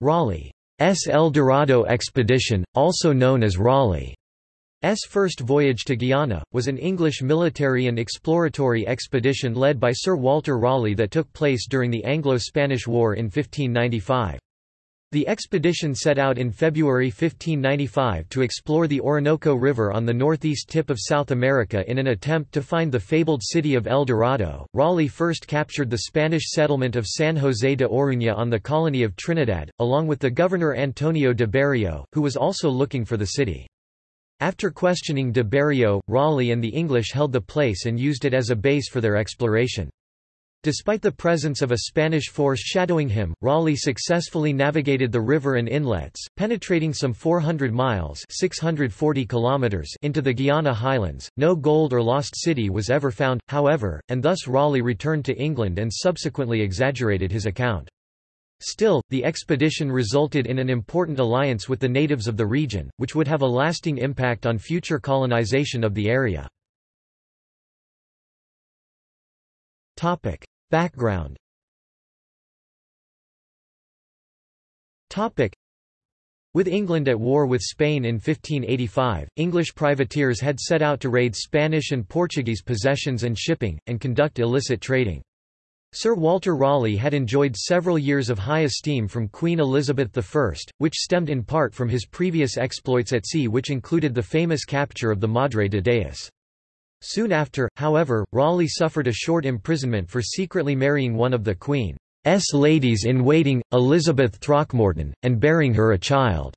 Raleigh's El Dorado expedition, also known as Raleigh's first voyage to Guiana, was an English military and exploratory expedition led by Sir Walter Raleigh that took place during the Anglo-Spanish War in 1595. The expedition set out in February 1595 to explore the Orinoco River on the northeast tip of South America in an attempt to find the fabled city of El Dorado. Raleigh first captured the Spanish settlement of San José de Oruña on the colony of Trinidad, along with the governor Antonio de Berrio, who was also looking for the city. After questioning de Berrio, Raleigh and the English held the place and used it as a base for their exploration. Despite the presence of a Spanish force shadowing him, Raleigh successfully navigated the river and inlets, penetrating some 400 miles 640 kilometers into the Guiana highlands. No gold or lost city was ever found, however, and thus Raleigh returned to England and subsequently exaggerated his account. Still, the expedition resulted in an important alliance with the natives of the region, which would have a lasting impact on future colonization of the area. Topic. Background. With England at war with Spain in 1585, English privateers had set out to raid Spanish and Portuguese possessions and shipping, and conduct illicit trading. Sir Walter Raleigh had enjoyed several years of high esteem from Queen Elizabeth I, which stemmed in part from his previous exploits at sea which included the famous capture of the Madre de Deus. Soon after, however, Raleigh suffered a short imprisonment for secretly marrying one of the Queen's ladies-in-waiting, Elizabeth Throckmorton, and bearing her a child.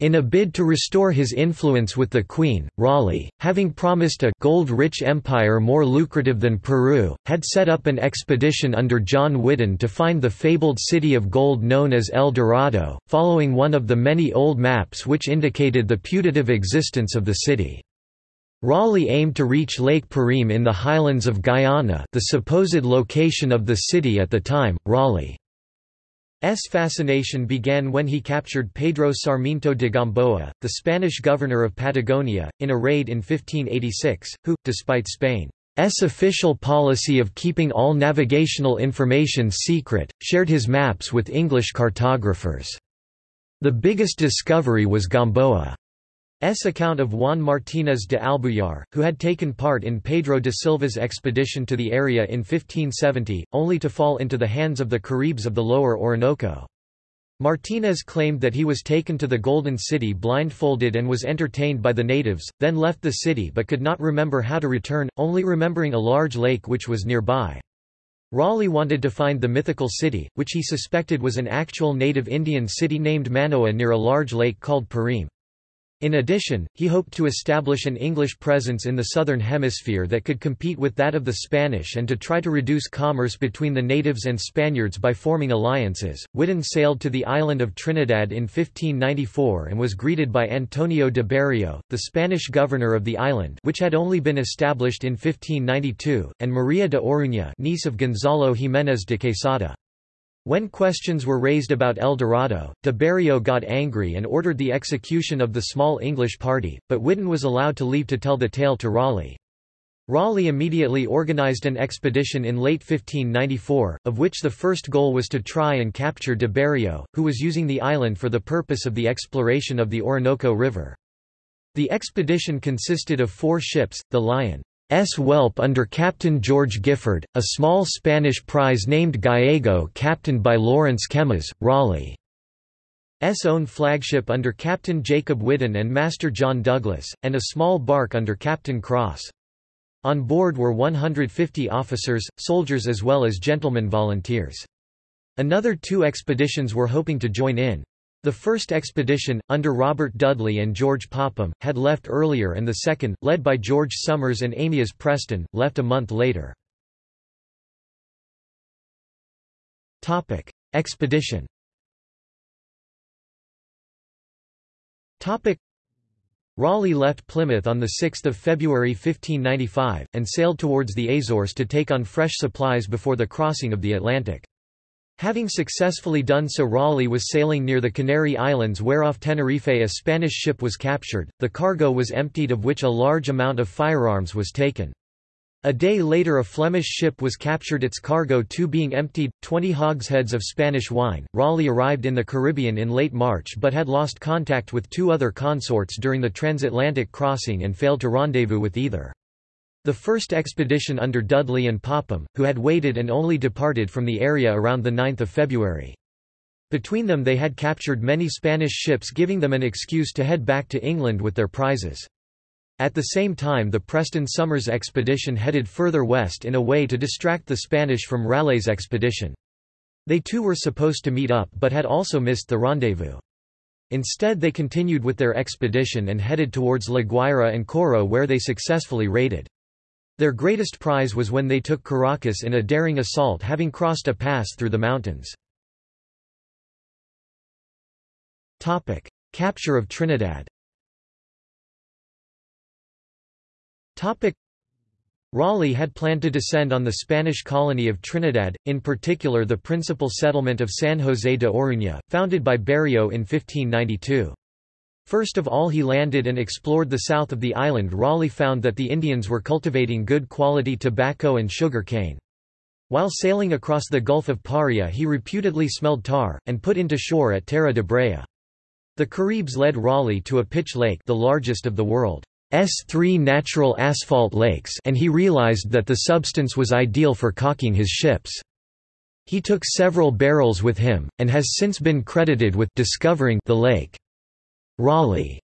In a bid to restore his influence with the Queen, Raleigh, having promised a gold-rich empire more lucrative than Peru, had set up an expedition under John Whiddon to find the fabled city of gold known as El Dorado, following one of the many old maps which indicated the putative existence of the city. Raleigh aimed to reach Lake Parime in the highlands of Guyana the supposed location of the city at the time. Raleigh's fascination began when he captured Pedro Sarmiento de Gamboa, the Spanish governor of Patagonia, in a raid in 1586, who, despite Spain's official policy of keeping all navigational information secret, shared his maps with English cartographers. The biggest discovery was Gamboa. S account of Juan Martínez de Albuyar, who had taken part in Pedro de Silva's expedition to the area in 1570, only to fall into the hands of the Caribs of the lower Orinoco. Martínez claimed that he was taken to the Golden City blindfolded and was entertained by the natives, then left the city but could not remember how to return, only remembering a large lake which was nearby. Raleigh wanted to find the mythical city, which he suspected was an actual native Indian city named Manoa near a large lake called Parime. In addition, he hoped to establish an English presence in the Southern Hemisphere that could compete with that of the Spanish and to try to reduce commerce between the natives and Spaniards by forming alliances. Whiddon sailed to the island of Trinidad in 1594 and was greeted by Antonio de Berrio, the Spanish governor of the island which had only been established in 1592, and Maria de Oruña niece of Gonzalo Jiménez de Quesada. When questions were raised about El Dorado, de Berrio got angry and ordered the execution of the small English party, but Whiddon was allowed to leave to tell the tale to Raleigh. Raleigh immediately organized an expedition in late 1594, of which the first goal was to try and capture de Berrio, who was using the island for the purpose of the exploration of the Orinoco River. The expedition consisted of four ships, the Lion, S. Whelp under Captain George Gifford, a small Spanish prize named Gallego captained by Lawrence Kemys, Raleigh's own flagship under Captain Jacob Whiddon and Master John Douglas, and a small bark under Captain Cross. On board were 150 officers, soldiers as well as gentlemen volunteers. Another two expeditions were hoping to join in. The first expedition, under Robert Dudley and George Popham, had left earlier and the second, led by George Somers and Amyas Preston, left a month later. Expedition Raleigh left Plymouth on 6 February 1595, and sailed towards the Azores to take on fresh supplies before the crossing of the Atlantic. Having successfully done so Raleigh was sailing near the Canary Islands where off Tenerife a Spanish ship was captured, the cargo was emptied of which a large amount of firearms was taken. A day later a Flemish ship was captured its cargo too being emptied, 20 hogsheads of Spanish wine. Raleigh arrived in the Caribbean in late March but had lost contact with two other consorts during the transatlantic crossing and failed to rendezvous with either. The first expedition under Dudley and Popham, who had waited and only departed from the area around 9 February. Between them they had captured many Spanish ships giving them an excuse to head back to England with their prizes. At the same time the Preston Somers expedition headed further west in a way to distract the Spanish from Raleigh's expedition. They too were supposed to meet up but had also missed the rendezvous. Instead they continued with their expedition and headed towards La Guaira and Coro where they successfully raided. Their greatest prize was when they took Caracas in a daring assault having crossed a pass through the mountains. Topic. Capture of Trinidad Topic. Raleigh had planned to descend on the Spanish colony of Trinidad, in particular the principal settlement of San José de Oruña, founded by Berreo in 1592. First of all he landed and explored the south of the island Raleigh found that the Indians were cultivating good quality tobacco and sugar cane. While sailing across the Gulf of Paria he reputedly smelled tar, and put into shore at Tierra de Brea. The Caribs led Raleigh to a pitch lake the largest of the world. S three natural asphalt lakes and he realized that the substance was ideal for caulking his ships. He took several barrels with him, and has since been credited with discovering the lake. Raleigh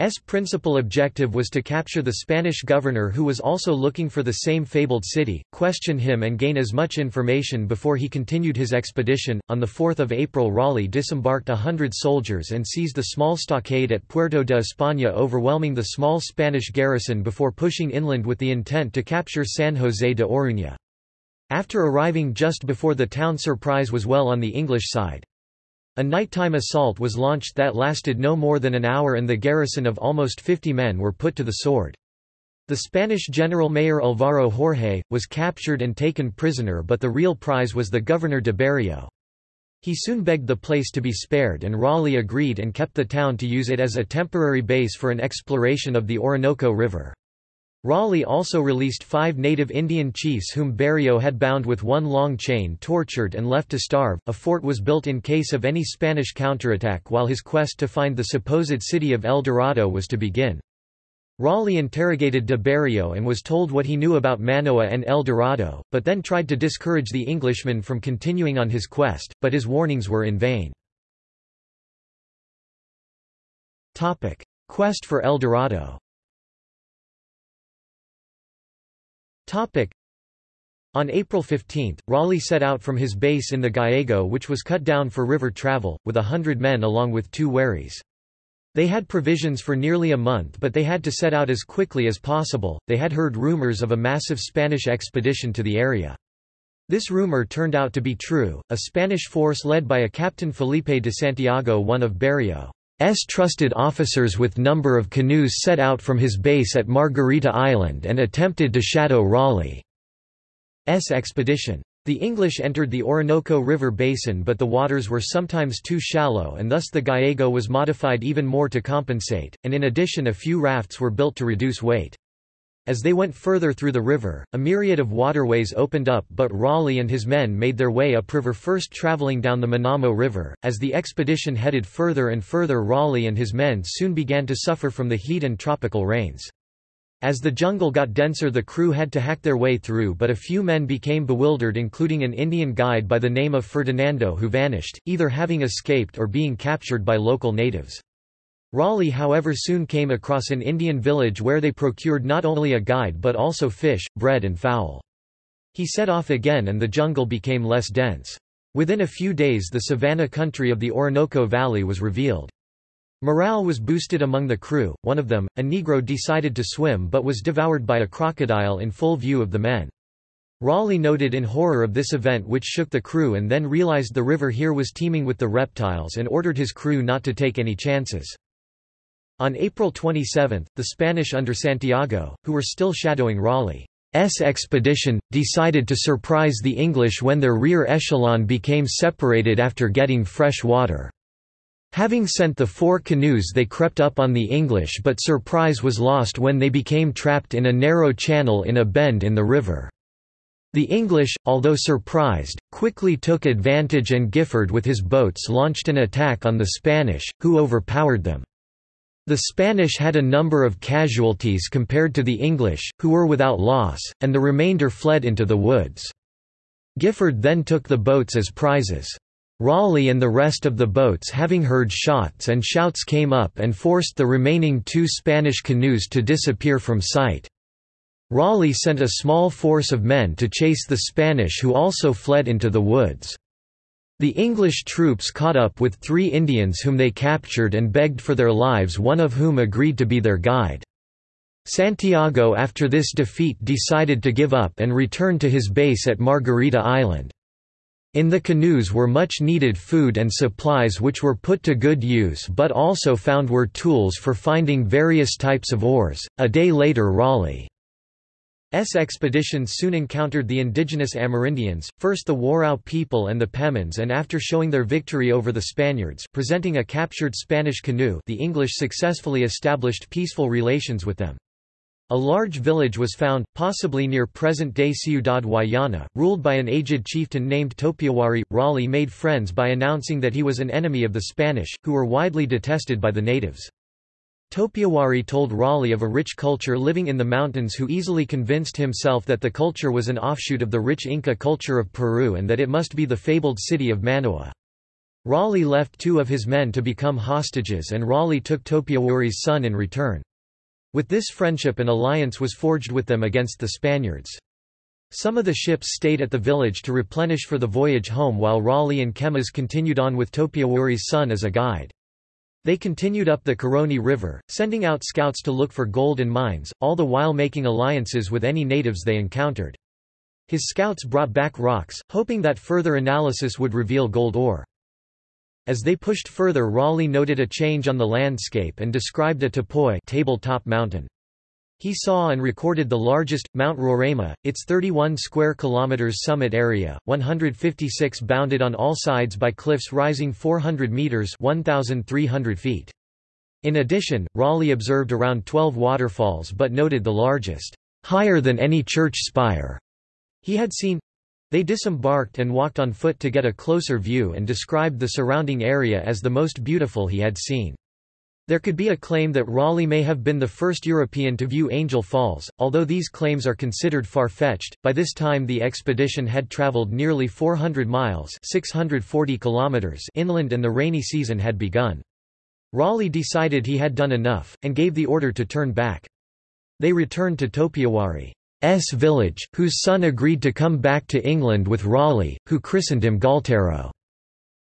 S principal objective was to capture the Spanish governor who was also looking for the same fabled city, question him and gain as much information before he continued his expedition. On 4 April Raleigh disembarked a hundred soldiers and seized the small stockade at Puerto de España overwhelming the small Spanish garrison before pushing inland with the intent to capture San José de Oruña. After arriving just before the town surprise was well on the English side. A nighttime assault was launched that lasted no more than an hour and the garrison of almost 50 men were put to the sword. The Spanish general mayor Alvaro Jorge, was captured and taken prisoner but the real prize was the governor de Berreo. He soon begged the place to be spared and Raleigh agreed and kept the town to use it as a temporary base for an exploration of the Orinoco River. Raleigh also released five native Indian chiefs whom Berreo had bound with one long chain tortured and left to starve. A fort was built in case of any Spanish counterattack while his quest to find the supposed city of El Dorado was to begin. Raleigh interrogated de Berreo and was told what he knew about Manoa and El Dorado, but then tried to discourage the Englishman from continuing on his quest, but his warnings were in vain. Quest for El Dorado On April 15, Raleigh set out from his base in the Gallego which was cut down for river travel, with a hundred men along with two wherries. They had provisions for nearly a month but they had to set out as quickly as possible, they had heard rumors of a massive Spanish expedition to the area. This rumor turned out to be true, a Spanish force led by a Captain Felipe de Santiago one of Berreo. S trusted officers with number of canoes set out from his base at Margarita Island and attempted to shadow Raleigh's expedition. The English entered the Orinoco River basin but the waters were sometimes too shallow and thus the Gallego was modified even more to compensate, and in addition a few rafts were built to reduce weight. As they went further through the river, a myriad of waterways opened up but Raleigh and his men made their way upriver first traveling down the Manamo River. As the expedition headed further and further Raleigh and his men soon began to suffer from the heat and tropical rains. As the jungle got denser the crew had to hack their way through but a few men became bewildered including an Indian guide by the name of Ferdinando who vanished, either having escaped or being captured by local natives. Raleigh however soon came across an Indian village where they procured not only a guide but also fish, bread and fowl. He set off again and the jungle became less dense. Within a few days the savanna country of the Orinoco Valley was revealed. Morale was boosted among the crew, one of them, a Negro decided to swim but was devoured by a crocodile in full view of the men. Raleigh noted in horror of this event which shook the crew and then realized the river here was teeming with the reptiles and ordered his crew not to take any chances. On April 27, the Spanish under Santiago, who were still shadowing Raleigh's expedition, decided to surprise the English when their rear echelon became separated after getting fresh water. Having sent the four canoes they crept up on the English but surprise was lost when they became trapped in a narrow channel in a bend in the river. The English, although surprised, quickly took advantage and Gifford with his boats launched an attack on the Spanish, who overpowered them. The Spanish had a number of casualties compared to the English, who were without loss, and the remainder fled into the woods. Gifford then took the boats as prizes. Raleigh and the rest of the boats having heard shots and shouts came up and forced the remaining two Spanish canoes to disappear from sight. Raleigh sent a small force of men to chase the Spanish who also fled into the woods. The English troops caught up with three Indians whom they captured and begged for their lives one of whom agreed to be their guide. Santiago after this defeat decided to give up and return to his base at Margarita Island. In the canoes were much needed food and supplies which were put to good use but also found were tools for finding various types of ores. A day later Raleigh's expeditions soon encountered the indigenous Amerindians, first the Warao people and the Pemons and after showing their victory over the Spaniards presenting a captured Spanish canoe the English successfully established peaceful relations with them. A large village was found, possibly near present-day Ciudad Guayana, ruled by an aged chieftain named Topiawari. Raleigh made friends by announcing that he was an enemy of the Spanish, who were widely detested by the natives. Topiawari told Raleigh of a rich culture living in the mountains who easily convinced himself that the culture was an offshoot of the rich Inca culture of Peru and that it must be the fabled city of Manoa. Raleigh left two of his men to become hostages and Raleigh took Topiawari's son in return. With this friendship an alliance was forged with them against the Spaniards. Some of the ships stayed at the village to replenish for the voyage home while Raleigh and Kemys continued on with Topiawari's son as a guide. They continued up the Caroni River, sending out scouts to look for gold and mines, all the while making alliances with any natives they encountered. His scouts brought back rocks, hoping that further analysis would reveal gold ore. As they pushed further Raleigh noted a change on the landscape and described a tepui tabletop mountain. He saw and recorded the largest, Mount Roraima, its 31 square kilometers summit area, 156 bounded on all sides by cliffs rising 400 meters 1,300 feet. In addition, Raleigh observed around 12 waterfalls but noted the largest, higher than any church spire, he had seen. They disembarked and walked on foot to get a closer view and described the surrounding area as the most beautiful he had seen. There could be a claim that Raleigh may have been the first European to view Angel Falls, although these claims are considered far-fetched. By this time the expedition had traveled nearly 400 miles 640 kilometers inland and the rainy season had begun. Raleigh decided he had done enough, and gave the order to turn back. They returned to Topiawari. S village, whose son agreed to come back to England with Raleigh, who christened him Galtero.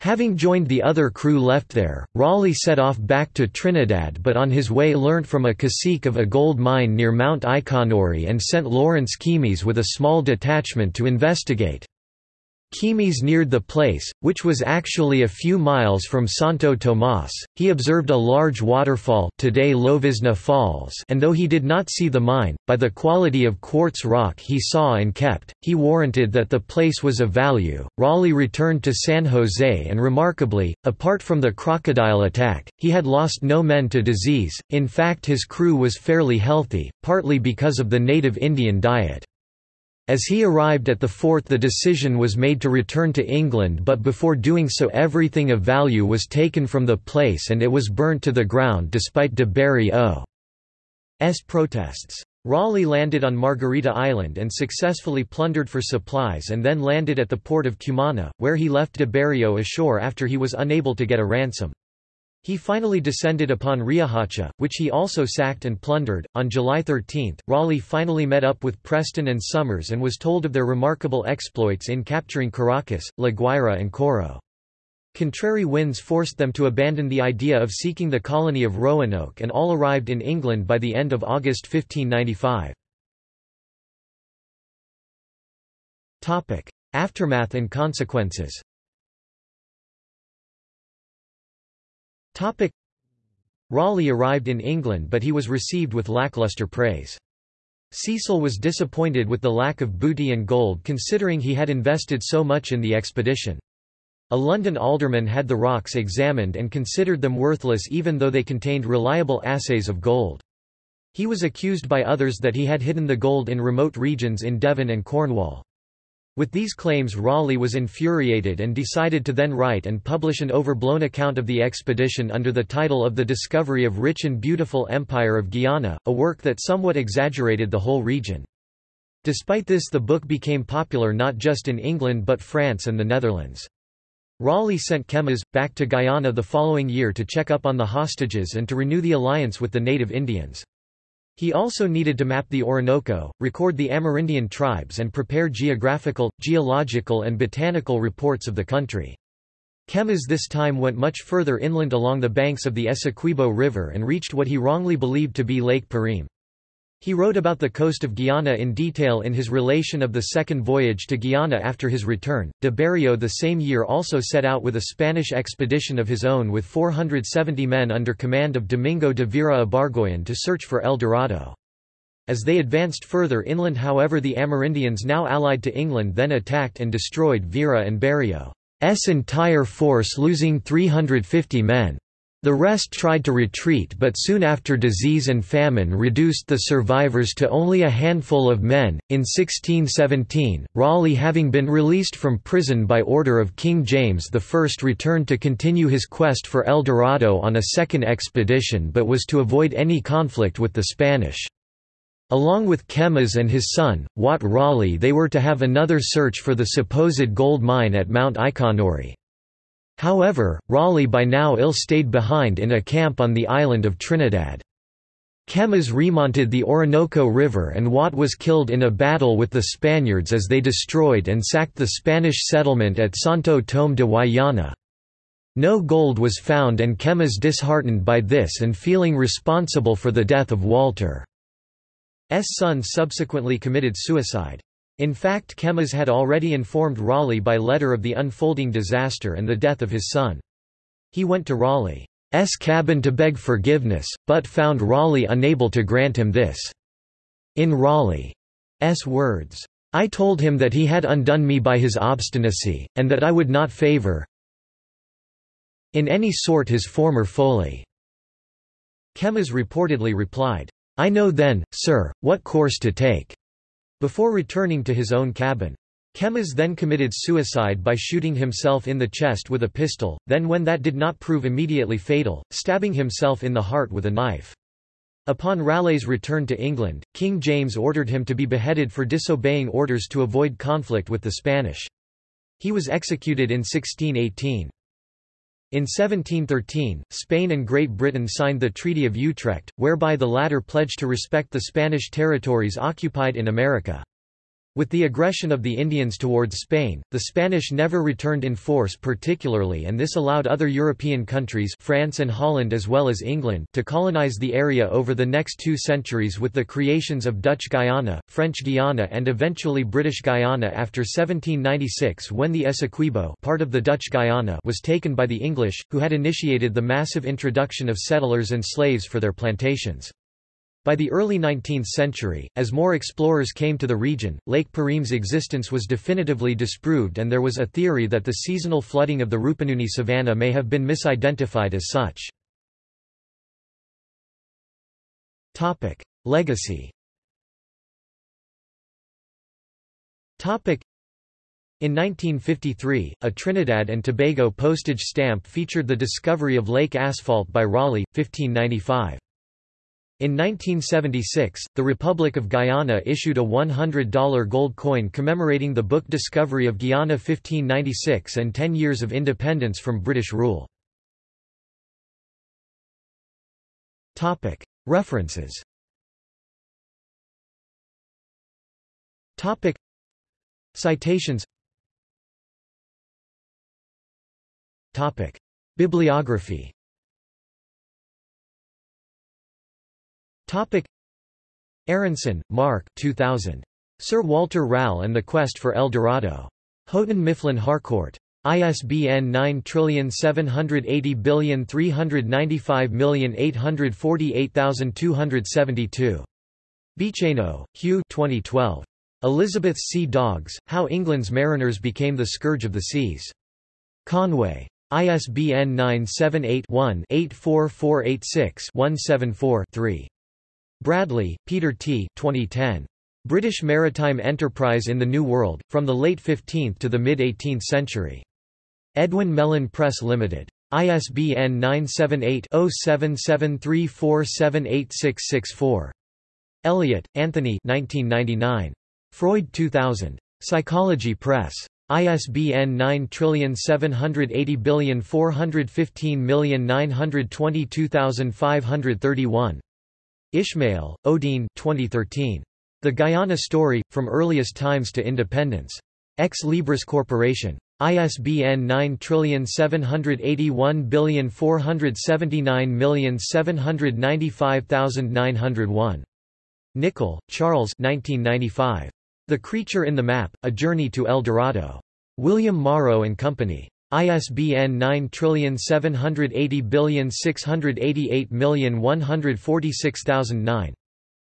Having joined the other crew left there, Raleigh set off back to Trinidad but on his way learnt from a cacique of a gold mine near Mount Ikonori and sent Lawrence Keymis with a small detachment to investigate. Keymis neared the place, which was actually a few miles from Santo Tomas. He observed a large waterfall today Llovizna Falls and though he did not see the mine, by the quality of quartz rock he saw and kept, he warranted that the place was of value. Raleigh returned to San Jose and remarkably, apart from the crocodile attack, he had lost no men to disease, in fact his crew was fairly healthy, partly because of the native Indian diet. As he arrived at the fort the decision was made to return to England but before doing so everything of value was taken from the place and it was burnt to the ground despite de Berry's protests. Raleigh landed on Margarita Island and successfully plundered for supplies and then landed at the port of Cumana, where he left de Berrio ashore after he was unable to get a ransom. He finally descended upon Riohacha, which he also sacked and plundered. On July 13, Raleigh finally met up with Preston and Somers and was told of their remarkable exploits in capturing Caracas, La Guaira, and Coro. Contrary winds forced them to abandon the idea of seeking the colony of Roanoke and all arrived in England by the end of August 1595. Aftermath and consequences Topic. Raleigh arrived in England but he was received with lackluster praise. Cecil was disappointed with the lack of booty and gold considering he had invested so much in the expedition. A London alderman had the rocks examined and considered them worthless even though they contained reliable assays of gold. He was accused by others that he had hidden the gold in remote regions in Devon and Cornwall. With these claims Raleigh was infuriated and decided to then write and publish an overblown account of the expedition under the title of The Discovery of Rich and Beautiful Empire of Guiana, a work that somewhat exaggerated the whole region. Despite this the book became popular not just in England but France and the Netherlands. Raleigh sent Kemys, back to Guyana the following year to check up on the hostages and to renew the alliance with the native Indians. He also needed to map the Orinoco, record the Amerindian tribes and prepare geographical, geological and botanical reports of the country. Kemys this time went much further inland along the banks of the Essequibo River and reached what he wrongly believed to be Lake Parime. He wrote about the coast of Guiana in detail in his relation of the second voyage to Guiana after his return. De Berreo the same year also set out with a Spanish expedition of his own with 470 men under command of Domingo de Vera Ibargoyen to search for El Dorado. As they advanced further inland however the Amerindians now allied to England then attacked and destroyed Vera and Berreo's entire force losing 350 men. The rest tried to retreat but soon after disease and famine reduced the survivors to only a handful of men. In 1617, Raleigh having been released from prison by order of King James I returned to continue his quest for El Dorado on a second expedition but was to avoid any conflict with the Spanish. Along with Kemys and his son, Wat Raleigh they were to have another search for the supposed gold mine at Mount Ikonori. However, Raleigh by now ill stayed behind in a camp on the island of Trinidad. Kemys remonted the Orinoco River and Wat was killed in a battle with the Spaniards as they destroyed and sacked the Spanish settlement at Santo Tome de Guayana. No gold was found and Kemys disheartened by this and feeling responsible for the death of Walter. Walter's son subsequently committed suicide. In fact Kemys had already informed Raleigh by letter of the unfolding disaster and the death of his son. He went to Raleigh's cabin to beg forgiveness, but found Raleigh unable to grant him this. In Raleigh's words, I told him that he had undone me by his obstinacy, and that I would not favour in any sort his former folly. Kemys reportedly replied, I know then, sir, what course to take before returning to his own cabin. Kemys then committed suicide by shooting himself in the chest with a pistol, then when that did not prove immediately fatal, stabbing himself in the heart with a knife. Upon Raleigh's return to England, King James ordered him to be beheaded for disobeying orders to avoid conflict with the Spanish. He was executed in 1618. In 1713, Spain and Great Britain signed the Treaty of Utrecht, whereby the latter pledged to respect the Spanish territories occupied in America. With the aggression of the Indians towards Spain, the Spanish never returned in force particularly and this allowed other European countries France and Holland as well as England to colonize the area over the next two centuries with the creations of Dutch Guyana, French Guiana and eventually British Guyana after 1796 when the Essequibo part of the Dutch Guyana was taken by the English, who had initiated the massive introduction of settlers and slaves for their plantations. By the early 19th century, as more explorers came to the region, Lake Parime's existence was definitively disproved and there was a theory that the seasonal flooding of the Rupununi savanna may have been misidentified as such. Legacy in 1953, a Trinidad and Tobago postage stamp featured the discovery of lake asphalt by Raleigh, 1595. In 1976, the Republic of Guyana issued a $100 gold coin commemorating the book Discovery of Guyana 1596 and 10 years of independence from British rule. References. Citations. Bibliography Topic Aronson, Mark 2000. Sir Walter Raleigh and the Quest for El Dorado. Houghton Mifflin Harcourt. ISBN 9780395848272. Bicheno, Hugh 2012. Elizabeth's Sea Dogs, How England's Mariners Became the Scourge of the Seas. Conway. ISBN 978-1-84486-174-3. Bradley, Peter T. 2010. British Maritime Enterprise in the New World, From the Late 15th to the Mid-18th Century. Edwin Mellen Press Limited. ISBN 978-0773478664. Elliott, Anthony 1999. Freud 2000. Psychology Press. ISBN 9780415922531. Ishmael, Odeen 2013. The Guyana Story, From Earliest Times to Independence. Ex Libris Corporation. ISBN 9781479795901. Nicholl, Charles 1995. The Creature in the Map, A Journey to El Dorado. William Morrow and Company. ISBN 9780688146009.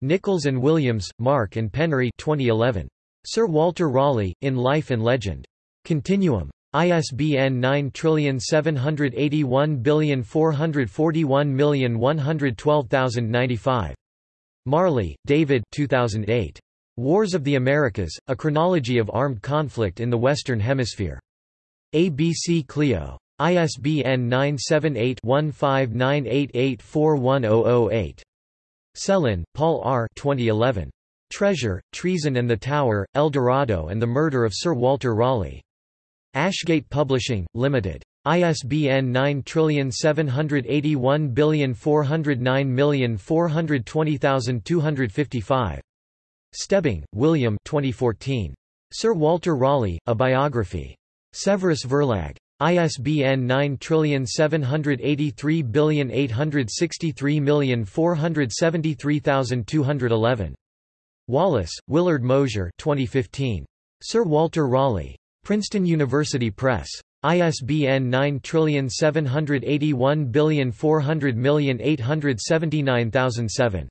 Nicholls and Williams, Mark and Penry 2011. Sir Walter Raleigh, In Life and Legend. Continuum. ISBN 9781441112095. Marley, David 2008. Wars of the Americas, A Chronology of Armed Conflict in the Western Hemisphere. ABC Clio. ISBN 978-1598841008. Sellin, Paul R. 2011. Treasure, Treason and the Tower, El Dorado and the Murder of Sir Walter Raleigh. Ashgate Publishing, Limited. ISBN 9781409420255. Stebbing, William 2014. Sir Walter Raleigh, A Biography. Severus Verlag. ISBN 9783863473211. Wallace, Willard Mosher 2015. Sir Walter Raleigh. Princeton University Press. ISBN 9781400879007.